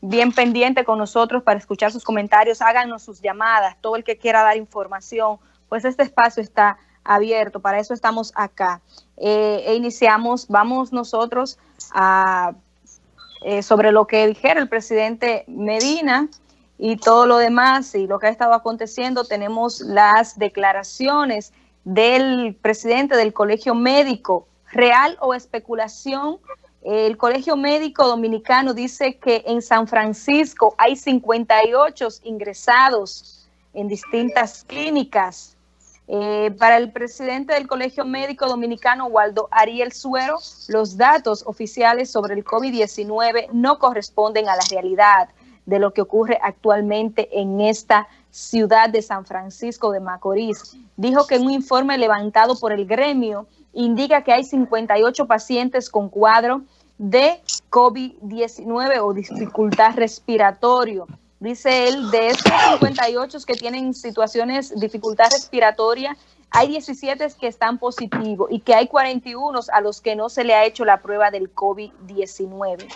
bien pendiente con nosotros para escuchar sus comentarios, háganos sus llamadas, todo el que quiera dar información, pues este espacio está abierto, para eso estamos acá. Eh, e iniciamos, vamos nosotros a, eh, sobre lo que dijera el presidente Medina y todo lo demás y lo que ha estado aconteciendo, tenemos las declaraciones del presidente del Colegio Médico, real o especulación, el Colegio Médico Dominicano dice que en San Francisco hay 58 ingresados en distintas clínicas. Eh, para el presidente del Colegio Médico Dominicano, Waldo Ariel Suero, los datos oficiales sobre el COVID-19 no corresponden a la realidad de lo que ocurre actualmente en esta ciudad de San Francisco de Macorís. Dijo que un informe levantado por el gremio indica que hay 58 pacientes con cuadro de COVID-19 o dificultad respiratorio. Dice él, de estos 58 que tienen situaciones, dificultad respiratoria, hay 17 que están positivos y que hay 41 a los que no se le ha hecho la prueba del COVID-19.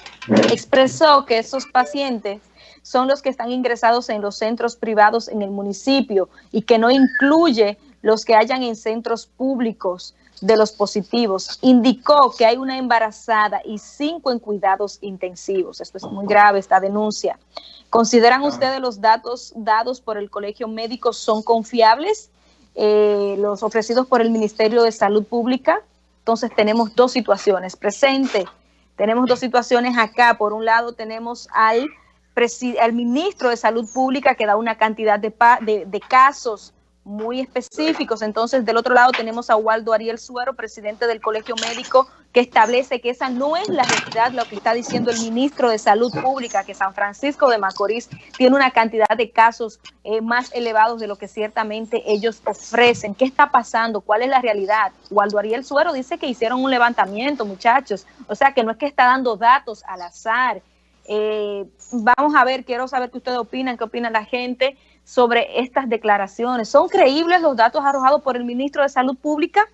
Expresó que esos pacientes son los que están ingresados en los centros privados en el municipio y que no incluye los que hayan en centros públicos de los positivos. Indicó que hay una embarazada y cinco en cuidados intensivos. Esto es muy grave, esta denuncia. ¿Consideran ustedes los datos dados por el Colegio Médico son confiables? Eh, los ofrecidos por el Ministerio de Salud Pública. Entonces tenemos dos situaciones. Presente, tenemos dos situaciones acá. Por un lado tenemos al, al ministro de Salud Pública que da una cantidad de, de, casos muy específicos. Entonces, del otro lado tenemos a Waldo Ariel Suero, presidente del Colegio Médico, que establece que esa no es la realidad, lo que está diciendo el ministro de Salud Pública, que San Francisco de Macorís tiene una cantidad de casos eh, más elevados de lo que ciertamente ellos ofrecen. ¿Qué está pasando? ¿Cuál es la realidad? Waldo Ariel Suero dice que hicieron un levantamiento, muchachos. O sea, que no es que está dando datos al azar. Eh, vamos a ver, quiero saber qué ustedes opinan, qué opina la gente sobre estas declaraciones. ¿Son creíbles los datos arrojados por el ministro de Salud Pública?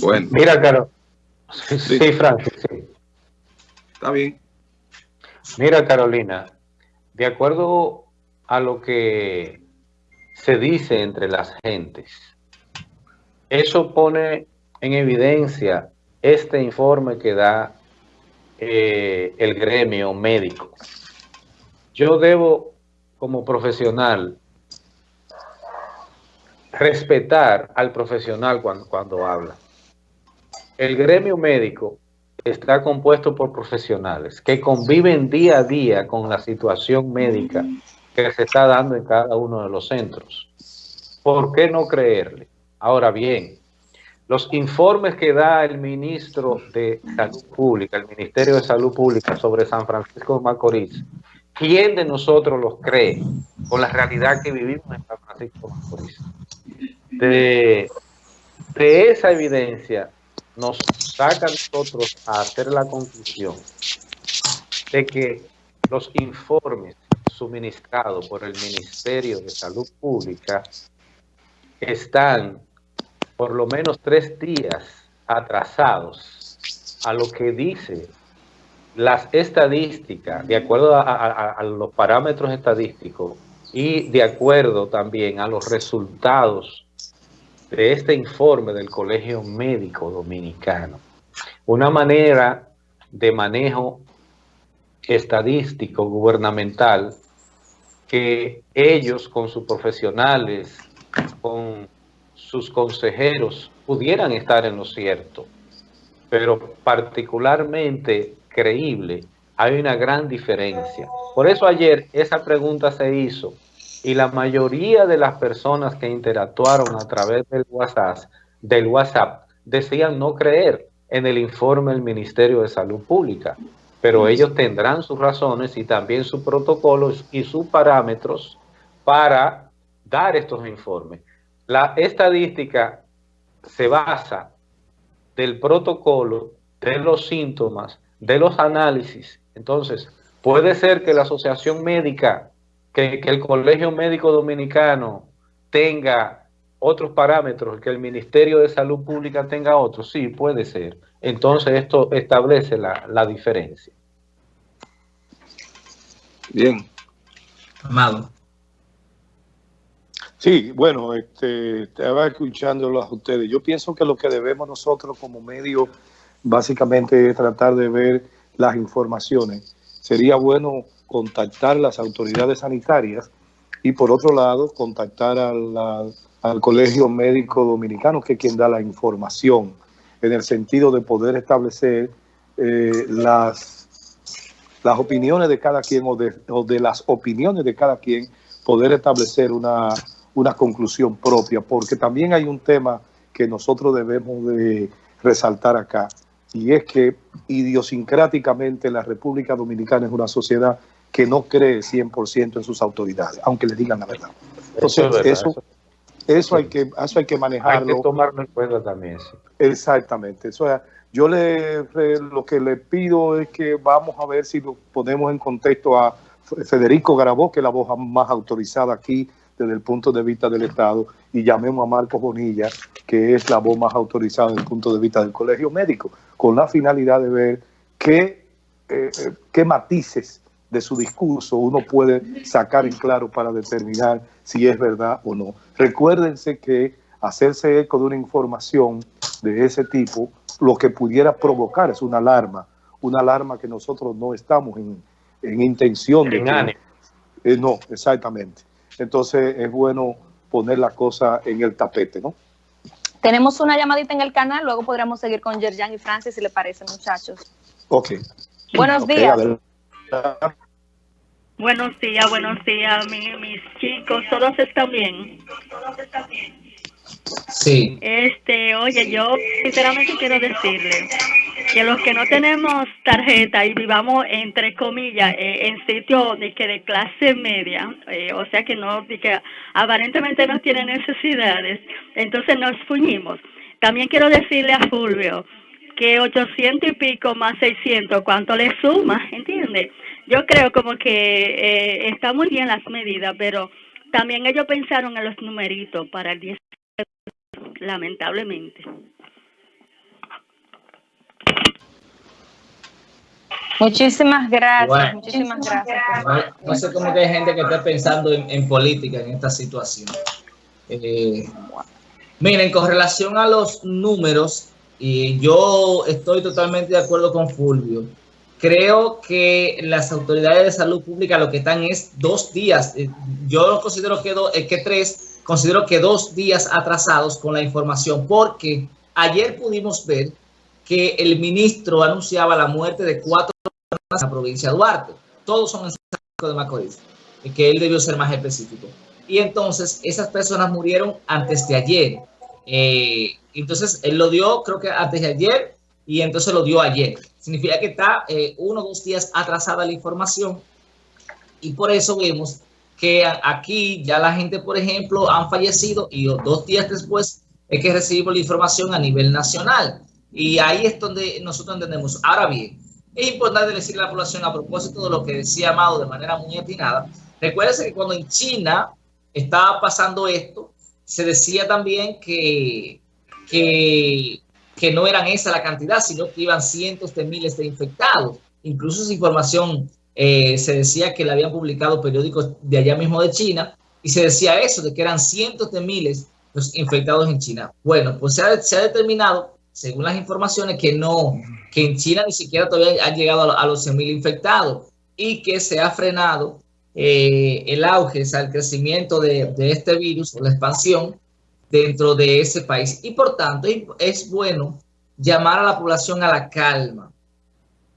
Bueno. Mira, Carol. Sí, sí, Francis, sí. Está bien. Mira, Carolina, de acuerdo a lo que se dice entre las gentes, eso pone en evidencia este informe que da eh, el gremio médico. Yo debo como profesional, respetar al profesional cuando, cuando habla. El gremio médico está compuesto por profesionales que conviven día a día con la situación médica que se está dando en cada uno de los centros. ¿Por qué no creerle? Ahora bien, los informes que da el ministro de Salud Pública, el Ministerio de Salud Pública sobre San Francisco de Macorís, ¿Quién de nosotros los cree con la realidad que vivimos en San Francisco de Macorís? De, esa evidencia nos saca a nosotros a hacer la conclusión de que los informes suministrados por el Ministerio de Salud Pública están por lo menos tres días atrasados a lo que dice las estadísticas, de acuerdo a, los parámetros estadísticos y de acuerdo también a los resultados de este informe del Colegio Médico Dominicano, una manera de manejo estadístico gubernamental que ellos con sus profesionales, con sus consejeros, pudieran estar en lo cierto, pero particularmente creíble, hay una gran diferencia. Por eso ayer esa pregunta se hizo y la mayoría de las personas que interactuaron a través del WhatsApp, del WhatsApp decían no creer en el informe del Ministerio de Salud Pública, pero ellos tendrán sus razones y también sus protocolos y sus parámetros para dar estos informes. La estadística se basa del protocolo, de los síntomas, de los análisis. Entonces, puede ser que la asociación médica, que, el Colegio Médico Dominicano tenga otros parámetros, que el Ministerio de Salud Pública tenga otros, sí, puede ser. Entonces, esto establece la, la diferencia. Bien. Amado. Sí, bueno, este, estaba escuchándolos a ustedes. Yo pienso que lo que debemos nosotros como medio básicamente es tratar de ver las informaciones. Sería bueno contactar las autoridades sanitarias y por otro lado contactar al Colegio Médico Dominicano, que es quien da la información, en el sentido de poder establecer eh, las, las opiniones de cada quien o de, o de las opiniones de cada quien, poder establecer una, una conclusión propia, porque también hay un tema que nosotros debemos de resaltar acá, y es que idiosincráticamente la República Dominicana es una sociedad que no cree 100% en sus autoridades, aunque le digan la verdad. Entonces, eso, eso, hay que, eso hay que manejarlo. Hay que tomarlo en cuenta también. Exactamente. Eso yo le, lo que le pido es que vamos a ver si lo ponemos en contexto a Federico Garabó, que es la voz más autorizada aquí desde el punto de vista del Estado, y llamemos a Marcos Bonilla, que es la voz más autorizada desde el punto de vista del Colegio Médico, con la finalidad de ver qué, eh, eh, qué matices de su discurso uno puede sacar en claro para determinar si es verdad o no. Recuérdense que hacerse eco de una información de ese tipo, lo que pudiera provocar es una alarma, una alarma que nosotros no estamos en, intención de... Que, eh, no, exactamente. Entonces es bueno poner la cosa en el tapete, ¿no? Tenemos una llamadita en el canal, luego podremos seguir con Yerjan y Francis, si le parece, muchachos. Ok. Buenos días. Buenos días, buenos días, mis chicos, todos están bien. Sí. Este, oye, yo sinceramente quiero decirle que los que no tenemos tarjeta y vivamos entre comillas eh, en sitios de que de clase media, eh, o sea que no, que aparentemente no tienen necesidades, entonces nos fuñimos. También quiero decirle a Fulvio que 800 y pico más 600, ¿cuánto le suma? ¿Entiende? Yo creo como que eh, está muy bien las medidas, pero también ellos pensaron en los numeritos para el 10, lamentablemente. Muchísimas gracias, muchísimas gracias. No, sé cómo que hay gente que está pensando en, política en esta situación. Eh, miren, con relación a los números, y yo estoy totalmente de acuerdo con Fulvio. Creo que las autoridades de salud pública lo que están es dos días. Eh, yo considero que, eh, que tres, considero que dos días atrasados con la información, porque ayer pudimos ver que el ministro anunciaba la muerte de cuatro personas en la provincia de Duarte. Todos son en San de Macorís, que él debió ser más específico. Y entonces esas personas murieron antes de ayer. Eh, entonces, él lo dio, creo que antes de ayer, y entonces lo dio ayer. Significa que está eh, uno o dos días atrasada la información. Y por eso vemos que aquí ya la gente, por ejemplo, han fallecido y dos días después es que recibimos la información a nivel nacional. Y ahí es donde nosotros entendemos. Ahora bien, es importante decirle a la población a propósito de lo que decía Amado de manera muy atinada. Recuérdense que cuando en China estaba pasando esto, se decía también que que, que no eran esa la cantidad, sino que iban cientos de miles de infectados. Incluso esa información eh, se decía que la habían publicado periódicos de allá mismo de China y se decía eso, de que eran cientos de miles los infectados en China. Bueno, pues se ha, determinado, según las informaciones, que no, que en China ni siquiera todavía han llegado a, los 100.000 infectados y que se ha frenado eh, el auge, o sea, el crecimiento de, de este virus, o la expansión, dentro de ese país. Y por tanto, es bueno llamar a la población a la calma,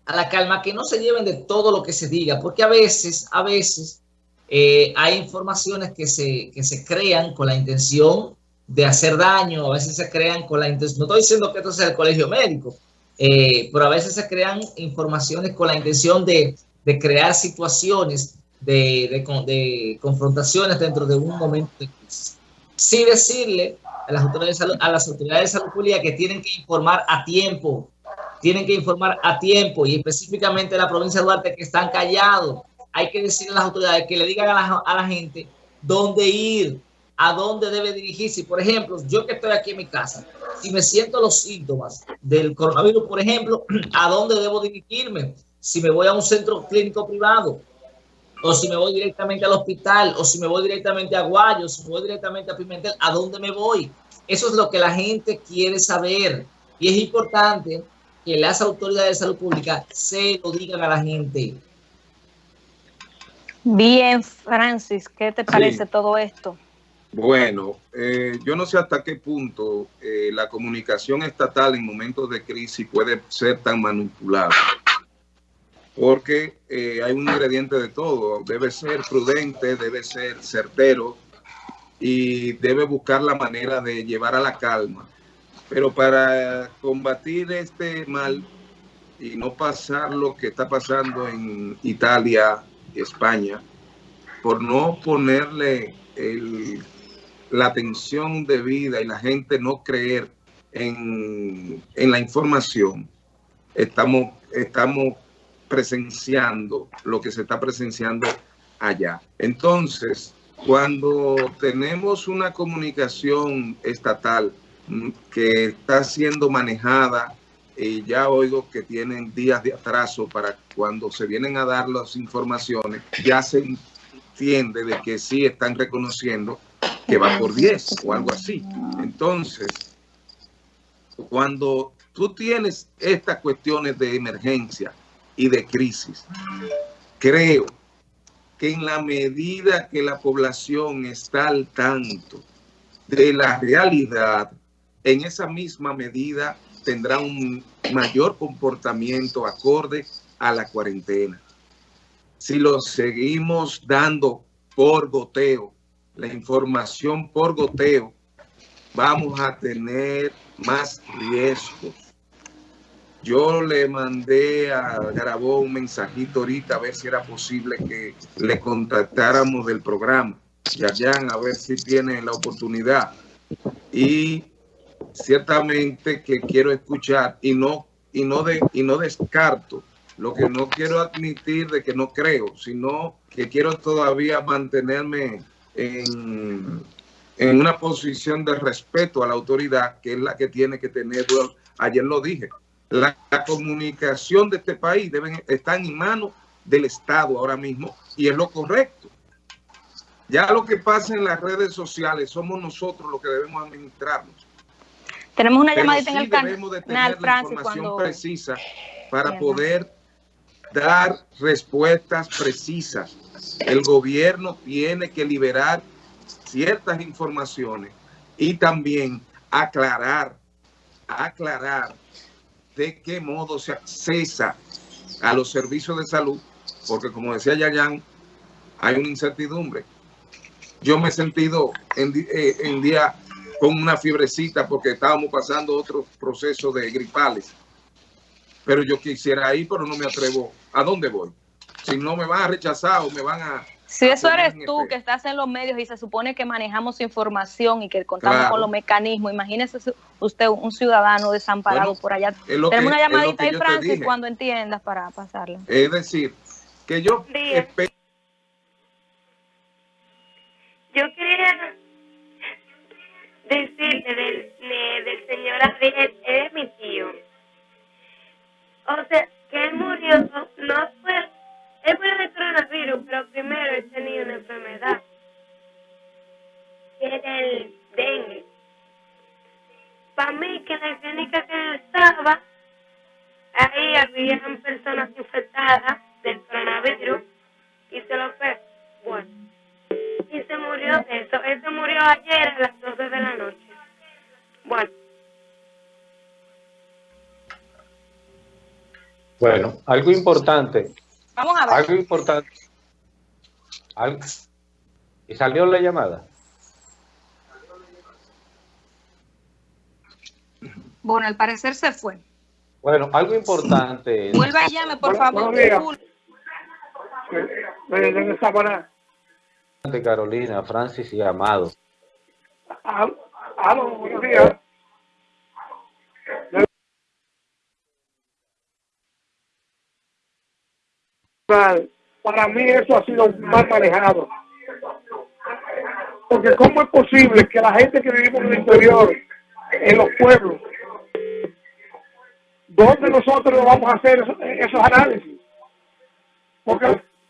a la calma, que no se lleven de todo lo que se diga, porque a veces, a veces eh, hay informaciones que se, que se crean con la intención de hacer daño, a veces se crean con la intención, no estoy diciendo que esto sea el colegio médico, eh, pero a veces se crean informaciones con la intención de, de crear situaciones de, de, confrontaciones dentro de un momento de crisis sí decirle a las autoridades de a las autoridades de salud pública que tienen que informar a tiempo, tienen que informar a tiempo y específicamente la provincia de Duarte que están callados. Hay que decirle a las autoridades que le digan a la, a la gente dónde ir, a dónde debe dirigirse. Por ejemplo, yo que estoy aquí en mi casa, si me siento los síntomas del coronavirus, por ejemplo, ¿a dónde debo dirigirme? Si me voy a un centro clínico privado, o si me voy directamente al hospital, o si me voy directamente a Guayo, si me voy directamente a Pimentel, ¿a dónde me voy? Eso es lo que la gente quiere saber. Y es importante que las autoridades de salud pública se lo digan a la gente. Bien, Francis, ¿qué te parece todo esto? Bueno, eh, yo no sé hasta qué punto eh, la comunicación estatal en momentos de crisis puede ser tan manipulada, porque eh, hay un ingrediente de todo, debe ser prudente, debe ser certero y debe buscar la manera de llevar a la calma. Pero para combatir este mal y no pasar lo que está pasando en Italia y España, por no ponerle el la atención debida y la gente no creer en, la información, estamos, estamos presenciando lo que se está presenciando allá. Entonces, cuando tenemos una comunicación estatal que está siendo manejada, y ya oigo que tienen días de atraso para cuando se vienen a dar las informaciones, ya se entiende de que sí están reconociendo que va por 10 o algo así. Entonces, cuando tú tienes estas cuestiones de emergencia y de crisis, creo que en la medida que la población está al tanto de la realidad, en esa misma medida tendrá un mayor comportamiento acorde a la cuarentena. Si lo seguimos dando por goteo, la información por goteo, vamos a tener más riesgos. Yo le mandé a grabó un mensajito ahorita a ver si era posible que le contactáramos del programa. Yayan, a ver si tiene la oportunidad. Y ciertamente que quiero escuchar y no, y no, de, y no descarto. Lo que no quiero admitir de que no creo, sino que quiero todavía mantenerme en, una posición de respeto a la autoridad, que es la que tiene que tener, ayer lo dije, la, comunicación de este país deben, está en manos del Estado ahora mismo y es lo correcto. Ya lo que pasa en las redes sociales somos nosotros los que debemos administrarnos. Tenemos una llamadita en el debemos de tener la información precisa para poder dar respuestas precisas el gobierno tiene que liberar ciertas informaciones y también aclarar, aclarar de qué modo se accesa a los servicios de salud, porque como decía Yayan, hay una incertidumbre. Yo me he sentido en, eh, en día con una fiebrecita porque estábamos pasando otros procesos de gripales. Pero yo quisiera ir, pero no me atrevo. ¿A dónde voy? si no me van a rechazar o me van a... Si eso eres tú que estás en los medios y se supone que manejamos información y que contamos con los mecanismos, imagínese usted un ciudadano desamparado por allá. Tenemos una llamadita ahí, Francis, cuando entiendas para pasarle. Es decir, que yo... Yo quería decirle del, Bueno. Bueno, algo importante Vamos a ver. Algo importante. ¿Y salió la llamada? Bueno, al parecer se fue. Bueno, algo importante. Vuelva y llame, por favor. Carolina, Francis y Amado. Aló, buenos días. Para mí eso ha sido mal manejado. Porque ¿cómo es posible que la gente que vivimos en el interior, en los pueblos, donde nosotros vamos a hacer esos, análisis? Porque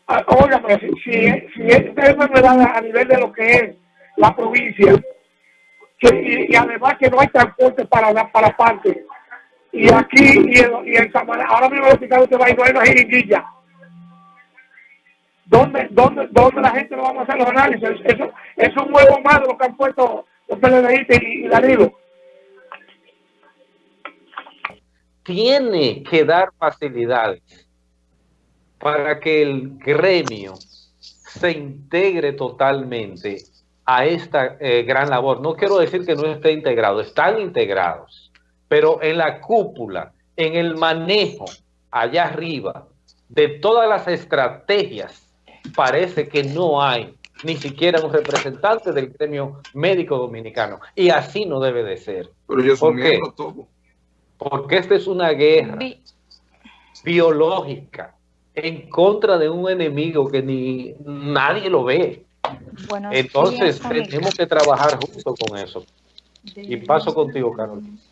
oiga, pero si, si, si esta enfermedad a nivel de lo que es la provincia, y, además que no hay transporte para la, para parte, y aquí y en, y en ahora mismo hospital usted va y no hay una jeringuilla. ¿Dónde, dónde, ¿Dónde la gente lo vamos a hacer los análisis? Eso, es un huevo más lo que han puesto los PLDistas y, y Danilo. Tiene que dar facilidades para que el gremio se integre totalmente a esta eh, gran labor. No quiero decir que no esté integrado, están integrados, pero en la cúpula, en el manejo allá arriba de todas las estrategias, parece que no hay ni siquiera un representante del gremio médico dominicano. Y así no debe de ser. Pero yo ¿Por qué? todo. Porque esta es una guerra biológica en contra de un enemigo que ni nadie lo ve. Entonces tenemos que trabajar junto con eso. Y paso contigo, Carol.